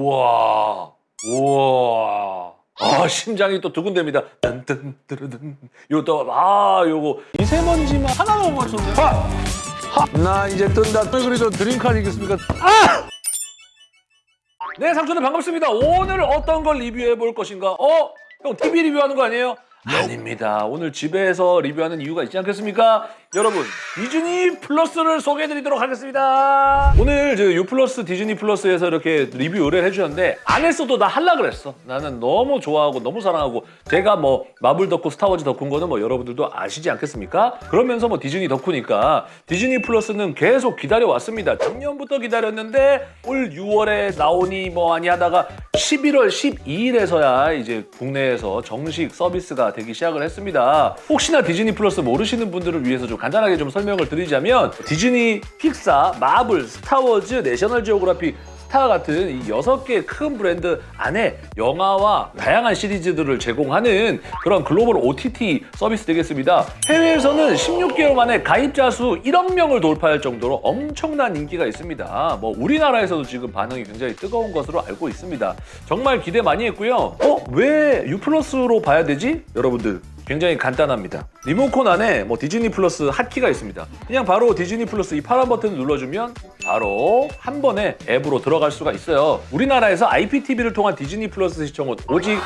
우와. 우와. 아, 심장이 또 두근댑니다. 딴딴 뜨르든. 요거 또, 아, 요거. 미세먼지만 하나만 못 맞췄네. 하! 하! 나 이제 뜬다. 그래도 드링크 아니겠습니까? 아! 네, 상추는 반갑습니다. 오늘 어떤 걸 리뷰해 볼 것인가? 어? 형, TV 리뷰하는 거 아니에요? 아닙니다. 오늘 집에서 리뷰하는 이유가 있지 않겠습니까? 여러분, 디즈니 플러스를 소개해드리도록 하겠습니다. 오늘 저 U 플러스 디즈니 플러스에서 이렇게 리뷰 의뢰를 해주셨는데 안 했어도 나 할라 그랬어. 나는 너무 좋아하고 너무 사랑하고 제가 뭐 마블 덕후, 스타워즈 덕후인 거는 뭐 여러분들도 아시지 않겠습니까? 그러면서 뭐 디즈니 덕후니까 디즈니 플러스는 계속 기다려왔습니다. 작년부터 기다렸는데 올 6월에 나오니 뭐 아니 하다가 11월 12일에서야 이제 국내에서 정식 서비스가 되기 시작을 했습니다. 혹시나 디즈니 플러스 모르시는 분들을 위해서 좀 간단하게 좀 설명을 드리자면 디즈니, 픽사, 마블, 스타워즈, 내셔널 지오그래픽 스타 같은 이 여섯 개큰 브랜드 안에 영화와 다양한 시리즈들을 제공하는 그런 글로벌 OTT 서비스 되겠습니다. 해외에서는 16개월 만에 가입자 수 1억 명을 돌파할 정도로 엄청난 인기가 있습니다. 뭐 우리나라에서도 지금 반응이 굉장히 뜨거운 것으로 알고 있습니다. 정말 기대 많이 했고요. 어? 왜 U+로 봐야 되지? 여러분들 굉장히 간단합니다. 리모컨 안에 뭐 디즈니 플러스 핫키가 있습니다. 그냥 바로 디즈니 플러스 이 파란 버튼을 눌러주면 바로 한 번에 앱으로 들어갈 수가 있어요. 우리나라에서 IPTV를 통한 디즈니 플러스 시청은 오직 U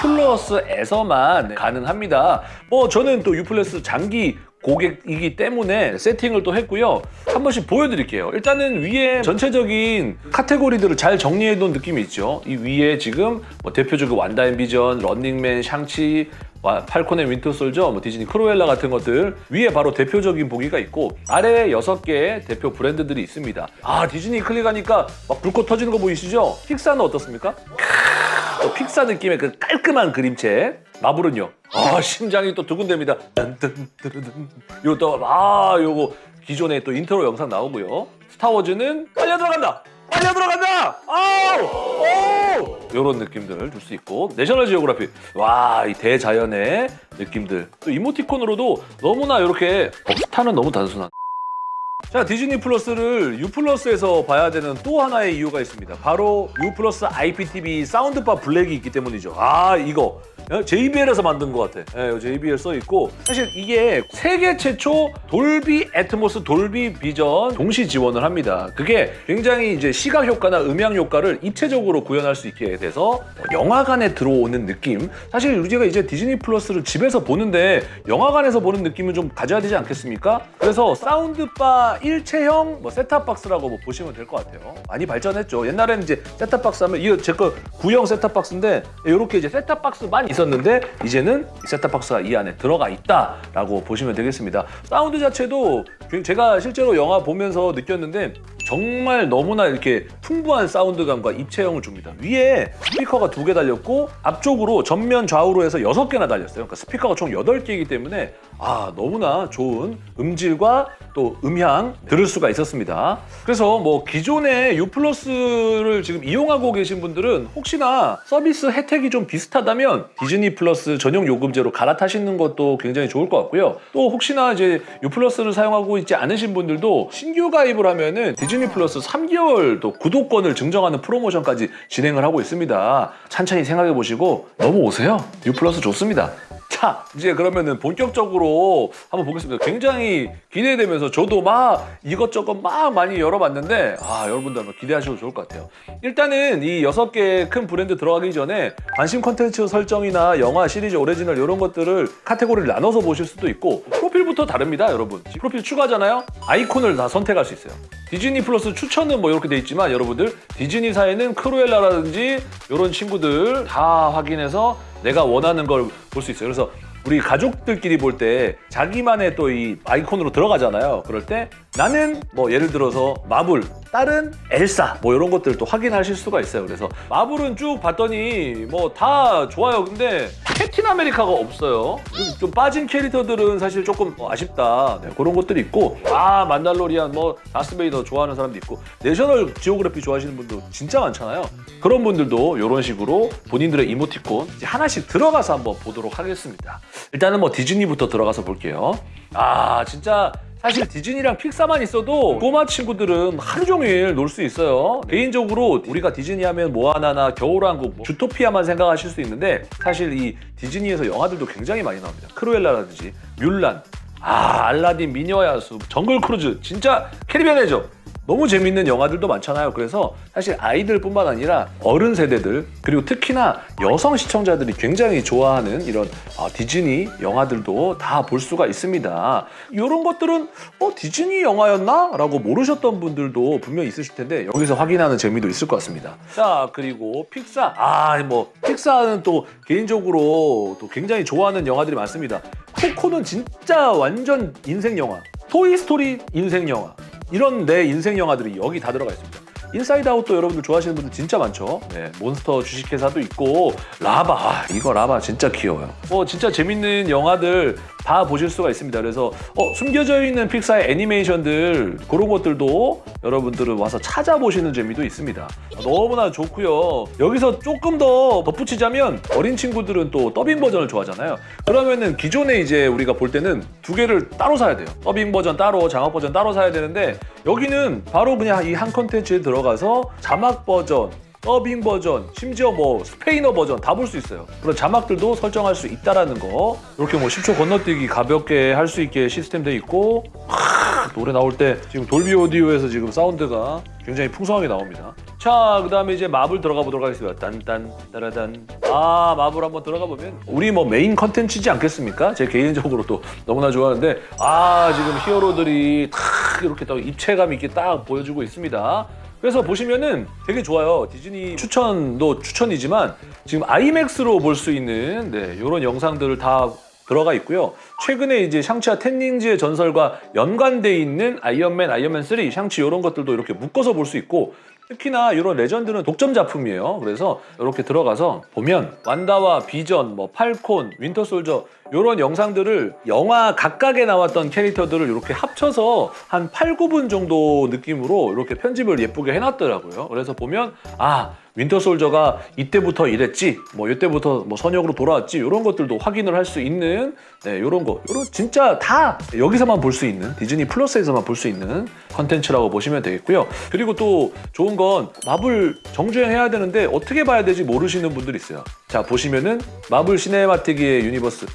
플러스에서만 가능합니다. 뭐 저는 또 U 플러스 장기 고객이기 때문에 세팅을 또 했고요. 한 번씩 보여드릴게요. 일단은 위에 전체적인 카테고리들을 잘 정리해 놓은 느낌이 있죠. 이 위에 지금 뭐 대표적인 완다 앤 비전, 런닝맨, 샹치, 와, 팔콘 앤 윈터 솔저, 뭐 디즈니 크루엘라 같은 것들 위에 바로 대표적인 보기가 있고 아래에 여섯 개의 대표 브랜드들이 있습니다. 아 디즈니 클릭하니까 막 불꽃 터지는 거 보이시죠? 픽사는 어떻습니까? 또 픽사 느낌의 그 깔끔한 그림체 마블은요? 아 심장이 또 두근댑니다. 요또 아 요거 기존에 또 인트로 영상 나오고요. 스타워즈는 빨려 들어간다. 빨려 들어간다. 아우 오 요런 느낌들을 줄 수 있고 내셔널 지오그래픽 와 이 대자연의 느낌들 또 이모티콘으로도 너무나 이렇게 어, 스타는 너무 단순한. 자 디즈니 플러스를 U 플러스에서 봐야 되는 또 하나의 이유가 있습니다. 바로 U 플러스 IPTV 사운드바 블랙이 있기 때문이죠. 아 이거 JBL에서 만든 것 같아. 네, JBL 써 있고 사실 이게 세계 최초 돌비 애트모스 돌비 비전 동시 지원을 합니다. 그게 굉장히 이제 시각 효과나 음향 효과를 입체적으로 구현할 수 있게 돼서 영화관에 들어오는 느낌. 사실 우리가 이제 디즈니 플러스를 집에서 보는데 영화관에서 보는 느낌은 좀 가져야 되지 않겠습니까? 그래서 사운드바 일체형 뭐 셋탑박스라고 뭐 보시면 될 것 같아요. 많이 발전했죠. 옛날에는 이제 셋탑박스 하면 이거 제 거 구형 셋탑박스인데 이렇게 이제 셋탑박스만 있 었는데 이제는 셋탑박스가 이 안에 들어가 있다라고 보시면 되겠습니다. 사운드 자체도 제가 실제로 영화 보면서 느꼈는데 정말 너무나 이렇게 풍부한 사운드감과 입체형을 줍니다. 위에 스피커가 두 개 달렸고 앞쪽으로 전면 좌우로 해서 여섯 개나 달렸어요. 그러니까 스피커가 총 여덟 개이기 때문에 아 너무나 좋은 음질과 또 음향 들을 수가 있었습니다. 그래서 뭐 기존의 U 플러스를 지금 이용하고 계신 분들은 혹시나 서비스 혜택이 좀 비슷하다면 디즈니 플러스 전용 요금제로 갈아타시는 것도 굉장히 좋을 것 같고요. 또 혹시나 이제 U 플러스를 사용하고 있지 않으신 분들도 신규 가입을 하면은 디즈니 플러스 3개월 또 구독권을 증정하는 프로모션까지 진행을 하고 있습니다. 천천히 생각해 보시고 넘어오세요. U 플러스 좋습니다. 자 이제 그러면은 본격적으로 한번 보겠습니다. 굉장히 기대되면서 저도 막 이것저것 막 많이 열어봤는데 아 여러분들 한번 기대하셔도 좋을 것 같아요. 일단은 이 여섯 개큰 브랜드 들어가기 전에 관심 컨텐츠 설정이나 영화 시리즈 오리지널 이런 것들을 카테고리를 나눠서 보실 수도 있고 프로필부터 다릅니다 여러분. 프로필 추가잖아요. 아이콘을 다 선택할 수 있어요. 디즈니 플러스 추천은 뭐 이렇게 돼 있지만 여러분들 디즈니사에는 크루엘라라든지 이런 친구들 다 확인해서 내가 원하는 걸 볼 수 있어요. 그래서 우리 가족들끼리 볼 때 자기만의 또 이 아이콘으로 들어가잖아요. 그럴 때 나는 뭐 예를 들어서 마블, 딸은 엘사 뭐 이런 것들을 또 확인하실 수가 있어요. 그래서 마블은 쭉 봤더니 뭐 다 좋아요. 근데 캡틴 아메리카가 없어요. 좀 빠진 캐릭터들은 사실 조금 아쉽다. 네, 그런 것들이 있고 아 만달로리안 뭐 다스베이더 좋아하는 사람도 있고 내셔널 지오그래피 좋아하시는 분도 진짜 많잖아요. 그런 분들도 이런 식으로 본인들의 이모티콘 하나씩 들어가서 한번 보도록 하겠습니다. 일단은 뭐 디즈니부터 들어가서 볼게요. 아 진짜 사실 디즈니랑 픽사만 있어도 꼬마 친구들은 하루 종일 놀 수 있어요. 개인적으로 우리가 디즈니 하면 모아나나 겨울왕국, 뭐 주토피아만 생각하실 수 있는데 사실 이 디즈니에서 영화들도 굉장히 많이 나옵니다. 크루엘라라든지 뮬란, 아 알라딘, 미녀와 야수, 정글 크루즈 진짜 캐리비안 해적 너무 재밌는 영화들도 많잖아요. 그래서 사실 아이들뿐만 아니라 어른 세대들 그리고 특히나 여성 시청자들이 굉장히 좋아하는 이런 아, 디즈니 영화들도 다 볼 수가 있습니다. 이런 것들은 어 디즈니 영화였나? 라고 모르셨던 분들도 분명히 있으실 텐데 여기서 확인하는 재미도 있을 것 같습니다. 자 그리고 픽사 아 뭐 픽사는 또 개인적으로 또 굉장히 좋아하는 영화들이 많습니다. 코코는 진짜 완전 인생 영화. 토이스토리 인생 영화. 이런 내 인생 영화들이 여기 다 들어가 있습니다. 인사이드 아웃도 여러분들 좋아하시는 분들 진짜 많죠. 네, 몬스터 주식회사도 있고 라바 아, 이거 라바 진짜 귀여워요. 뭐 진짜 재밌는 영화들 다 보실 수가 있습니다. 그래서 어, 숨겨져 있는 픽사의 애니메이션들 그런 것들도 여러분들은 와서 찾아보시는 재미도 있습니다. 아, 너무나 좋고요. 여기서 조금 더 덧붙이자면 어린 친구들은 또 더빙 버전을 좋아하잖아요. 그러면은 기존에 이제 우리가 볼 때는 두 개를 따로 사야 돼요. 더빙 버전 따로, 장악 버전 따로 사야 되는데 여기는 바로 그냥 이 한 컨텐츠에 들어가서 자막 버전, 더빙 버전, 심지어 뭐 스페인어 버전 다 볼 수 있어요. 그런 자막들도 설정할 수 있다라는 거. 이렇게 뭐 10초 건너뛰기 가볍게 할 수 있게 시스템 돼 있고 하, 노래 나올 때 지금 돌비 오디오에서 지금 사운드가 굉장히 풍성하게 나옵니다. 자, 그 다음에 이제 마블 들어가 보도록 하겠습니다. 딴딴 따라단. 아, 마블 한번 들어가 보면 우리 뭐 메인 컨텐츠지 않겠습니까? 제 개인적으로 또 너무나 좋아하는데 아, 지금 히어로들이 탁 이렇게 딱 입체감 있게 딱 보여주고 있습니다. 그래서 보시면은 되게 좋아요. 디즈니 추천도 추천이지만 지금 아이맥스로 볼 수 있는 네, 이런 영상들을 다 들어가 있고요. 최근에 이제 샹치와 텐 링즈의 전설과 연관돼 있는 아이언맨, 아이언맨 3, 샹치 이런 것들도 이렇게 묶어서 볼 수 있고 특히나 이런 레전드는 독점 작품이에요. 그래서 이렇게 들어가서 보면 완다와 비전, 뭐 팔콘, 윈터 솔저 이런 영상들을 영화 각각에 나왔던 캐릭터들을 이렇게 합쳐서 한 8, 9분 정도 느낌으로 이렇게 편집을 예쁘게 해놨더라고요. 그래서 보면 아 윈터 솔저가 이때부터 이랬지, 뭐 이때부터 뭐 선역으로 돌아왔지 이런 것들도 확인을 할 수 있는 네, 이런 거, 이런 진짜 다 여기서만 볼 수 있는 디즈니 플러스에서만 볼 수 있는 컨텐츠라고 보시면 되겠고요. 그리고 또 좋은 건 마블 정주행 해야 되는데 어떻게 봐야 되지 모르시는 분들이 있어요. 자 보시면은 마블 시네마틱의 유니버스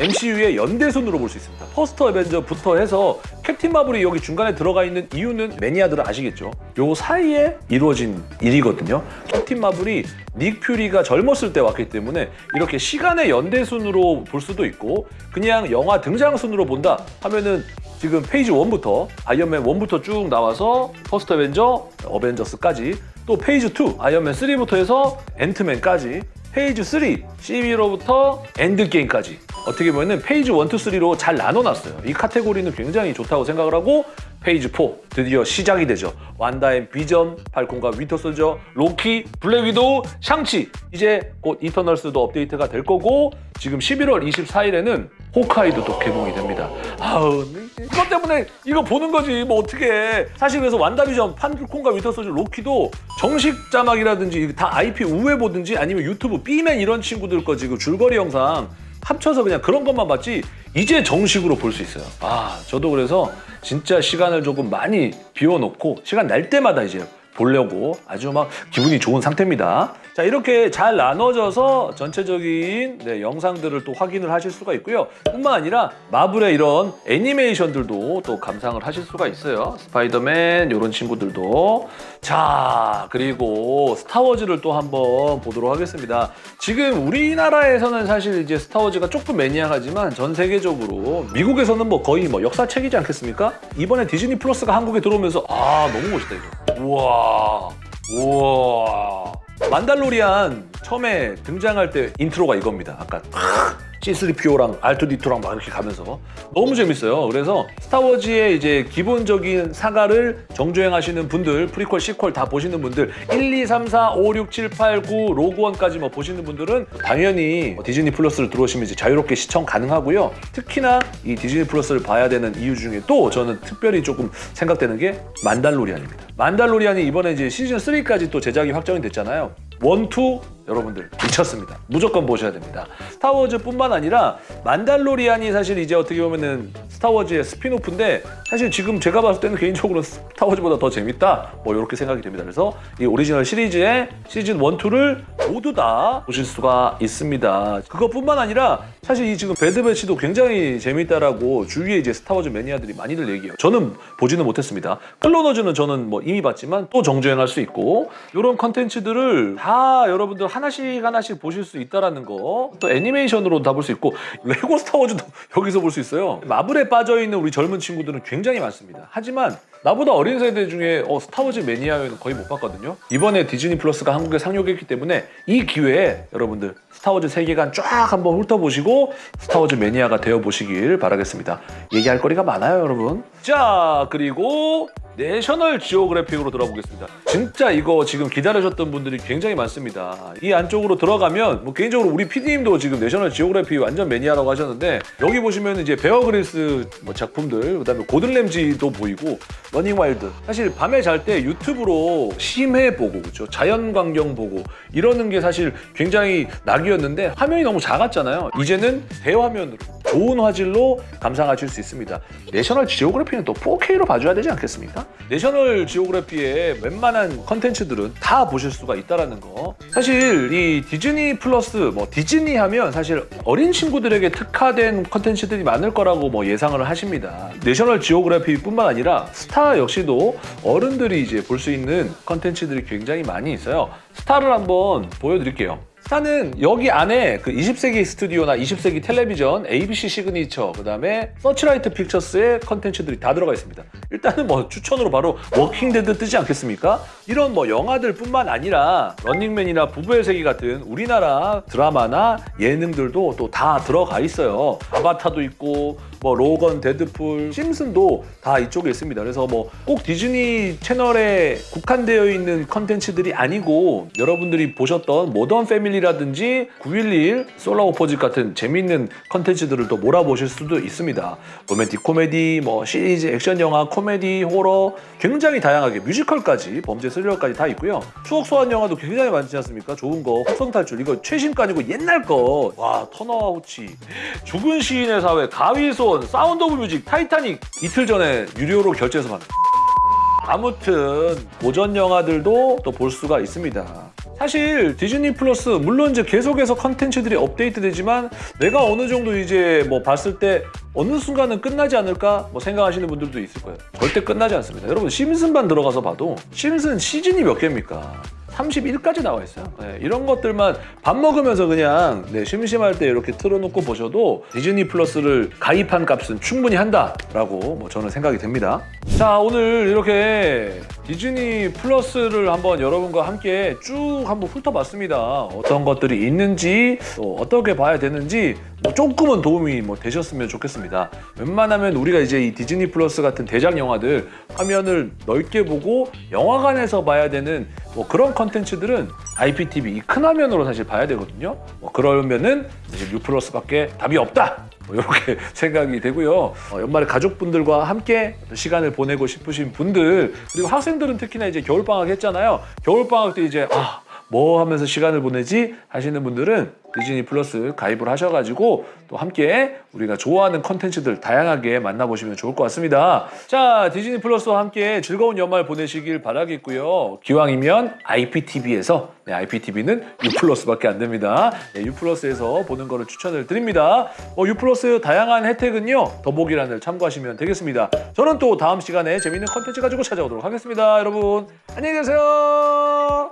MCU의 연대순으로 볼 수 있습니다. 퍼스트 어벤져부터 해서 캡틴 마블이 여기 중간에 들어가 있는 이유는 매니아들은 아시겠죠? 요 사이에 이루어진 일이거든요. 캡틴 마블이 닉 퓨리가 젊었을 때 왔기 때문에 이렇게 시간의 연대순으로 볼 수도 있고 그냥 영화 등장순으로 본다 하면은 지금 phase 1부터 아이언맨 1부터 쭉 나와서 퍼스트 어벤져, 어벤져스까지 또 phase 2 아이언맨 3부터 해서 앤트맨까지 phase 3 시빌 워부터 엔드게임까지 어떻게 보면 phase 1, 2, 3로 잘 나눠놨어요. 이 카테고리는 굉장히 좋다고 생각을 하고 phase 4 드디어 시작이 되죠. 완다의 비전, 팔콘과 윈터 솔저, 로키, 블랙 위도우, 샹치 이제 곧 이터널스도 업데이트가 될 거고 지금 11월 24일에는 호카이도 또 개봉이 됩니다. 아우 이것 때문에 이거 보는 거지 뭐 어떻게 사실 그래서 완다비전, 판콘과 위터 솔저, 로키도 정식 자막이라든지 다 IP 우회 보든지 아니면 유튜브 B맨 이런 친구들 거 지금 줄거리 영상 합쳐서 그냥 그런 것만 봤지 이제 정식으로 볼 수 있어요. 아 저도 그래서 진짜 시간을 조금 많이 비워놓고 시간 날 때마다 이제 보려고 아주 막 기분이 좋은 상태입니다. 자 이렇게 잘 나눠져서 전체적인 네, 영상들을 또 확인을 하실 수가 있고요. 뿐만 아니라 마블의 이런 애니메이션들도 또 감상을 하실 수가 있어요. 스파이더맨 이런 친구들도 자 그리고 스타워즈를 또 한번 보도록 하겠습니다. 지금 우리나라에서는 사실 이제 스타워즈가 조금 maniac하지만 전 세계적으로 미국에서는 뭐 거의 뭐 역사책이지 않겠습니까? 이번에 디즈니 플러스가 한국에 들어오면서 아 너무 멋있다 이거. 우와 우와 만달로리안 처음에 등장할 때 intro가 이겁니다. 아까 C3PO랑 R2D2랑 막 이렇게 가면서 너무 재밌어요. 그래서 스타워즈의 이제 기본적인 saga를 정주행하시는 분들, prequel, sequel 다 보시는 분들, 1, 2, 3, 4, 5, 6, 7, 8, 9, 로그원까지 뭐 보시는 분들은 당연히 디즈니 플러스를 들어오시면 이제 자유롭게 시청 가능하고요. 특히나 이 디즈니 플러스를 봐야 되는 이유 중에 또 저는 특별히 조금 생각되는 게 만달로리안입니다. 만달로리안이 이번에 이제 시즌 3까지 또 제작이 확정이 됐잖아요. one, two 여러분들 미쳤습니다. 무조건 보셔야 됩니다. 스타워즈뿐만 아니라 만달로리안이 사실 이제 어떻게 보면은 스타워즈의 spin-off인데 사실 지금 제가 봤을 때는 개인적으로 스타워즈보다 더 재밌다 뭐 이렇게 생각이 됩니다. 그래서 이 오리지널 시리즈의 시즌 1, 2를 모두 다 보실 수가 있습니다. 그것뿐만 아니라 사실 이 지금 배드배치도 굉장히 재밌다라고 주위에 이제 스타워즈 매니아들이 많이들 얘기해요. 저는 보지는 못했습니다. 클론 워즈는 저는 뭐 이미 봤지만 또 정주행할 수 있고 이런 컨텐츠들을 다 여러분들 하나씩 하나씩 보실 수 있다라는 거. 또 애니메이션으로 다볼 수 있고 레고 스타워즈도 여기서 볼 수 있어요. 마블에 빠져 있는 우리 젊은 친구들은 굉장히 많습니다. 하지만 나보다 어린 세대 중에 어, 스타워즈 매니아는 거의 못 봤거든요. 이번에 디즈니 플러스가 한국에 상륙했기 때문에 이 기회에 여러분들 스타워즈 세계관 쫙 한번 훑어보시고 스타워즈 매니아가 되어보시길 바라겠습니다. 얘기할 거리가 많아요, 여러분. 자, 그리고 내셔널 지오그래픽으로 들어보겠습니다. 진짜 이거 지금 기다리셨던 분들이 굉장히 많습니다. 이 안쪽으로 들어가면 뭐 개인적으로 우리 PD님도 지금 내셔널 지오그래픽 완전 매니아라고 하셨는데 여기 보시면 이제 베어 그릴스 뭐 작품들 그다음에 고든 램지도 보이고 러닝 와일드 사실 밤에 잘 때 유튜브로 심해 보고 그죠 자연 광경 보고 이러는 게 사실 굉장히 낙이었는데 화면이 너무 작았잖아요. 이제는 대화면으로 좋은 화질로 감상하실 수 있습니다. 내셔널 지오그래피는 또 4K로 봐줘야 되지 않겠습니까? 내셔널 지오그래피의 웬만한 컨텐츠들은 다 보실 수가 있다라는 거. 사실 이 디즈니 플러스 뭐 디즈니 하면 사실 어린 친구들에게 특화된 컨텐츠들이 많을 거라고 뭐 예상을 하십니다. 내셔널 지오그래피뿐만 아니라 스타 역시도 어른들이 이제 볼 수 있는 컨텐츠들이 굉장히 많이 있어요. 스타를 한번 보여드릴게요. 스타는 여기 안에 그 20세기 스튜디오나 20세기 텔레비전, ABC 시그니처, 그 다음에 서치라이트 픽처스의 컨텐츠들이 다 들어가 있습니다. 일단은 뭐 추천으로 바로 워킹데드 뜨지 않겠습니까? 이런 뭐 영화들 뿐만 아니라 런닝맨이나 부부의 세계 같은 우리나라 드라마나 예능들도 또 다 들어가 있어요. 아바타도 있고 뭐 로건, 데드풀, 심슨도 다 이쪽에 있습니다. 그래서 뭐 꼭 디즈니 채널에 국한되어 있는 컨텐츠들이 아니고 여러분들이 보셨던 모던 패밀리 라든지 911, 솔라 오포짓 같은 재밌는 컨텐츠들을 또 몰아보실 수도 있습니다. 로맨틱 코미디, 뭐 시리즈, 액션 영화, 코미디, 호러 굉장히 다양하게 뮤지컬까지 범죄 스릴러까지 다 있고요. 추억 소환 영화도 굉장히 많지 않습니까? 좋은 거, 혹성 탈출 이거 최신 거 아니고 옛날 거. 와 터너와 후치, 죽은 시인의 사회, 가위손, 사운드 오브 뮤직, 타이타닉 이틀 전에 유료로 결제해서 봤는데 아무튼 고전 영화들도 또 볼 수가 있습니다. 사실 디즈니 플러스 물론 이제 계속해서 컨텐츠들이 업데이트되지만 내가 어느 정도 이제 뭐 봤을 때 어느 순간은 끝나지 않을까 뭐 생각하시는 분들도 있을 거예요. 절대 끝나지 않습니다. 여러분 심슨만 들어가서 봐도 심슨 시즌이 몇 개입니까? 31까지 나와 있어요. 네, 이런 것들만 밥 먹으면서 그냥 네, 심심할 때 이렇게 틀어놓고 보셔도 디즈니 플러스를 가입한 값은 충분히 한다라고 뭐 저는 생각이 됩니다. 자 오늘 이렇게 디즈니 플러스를 한번 여러분과 함께 쭉 한번 훑어봤습니다. 어떤 것들이 있는지 또 어떻게 봐야 되는지 뭐 조금은 도움이 뭐 되셨으면 좋겠습니다. 웬만하면 우리가 이제 이 디즈니 플러스 같은 대작 영화들 화면을 넓게 보고 영화관에서 봐야 되는 뭐 그런 컨텐츠들은 IPTV 이 큰 화면으로 사실 봐야 되거든요. 뭐 그러면은 이제 U 플러스밖에 답이 없다. 뭐 이렇게 생각이 되고요. 어, 연말에 가족분들과 함께 시간을 보내고 싶으신 분들 그리고 학생들은 특히나 이제 겨울 방학 했잖아요. 겨울 방학 때 이제 아. 뭐 하면서 시간을 보내지 하시는 분들은 디즈니 플러스 가입을 하셔가지고 또 함께 우리가 좋아하는 컨텐츠들 다양하게 만나보시면 좋을 것 같습니다. 자, 디즈니 플러스와 함께 즐거운 연말 보내시길 바라겠고요. 기왕이면 IPTV에서 네, IPTV는 U 플러스밖에 안 됩니다. 네, U 플러스에서 보는 거를 추천을 드립니다. 어, U 플러스 다양한 혜택은요 더보기란을 참고하시면 되겠습니다. 저는 또 다음 시간에 재밌는 컨텐츠 가지고 찾아오도록 하겠습니다. 여러분 안녕히 계세요.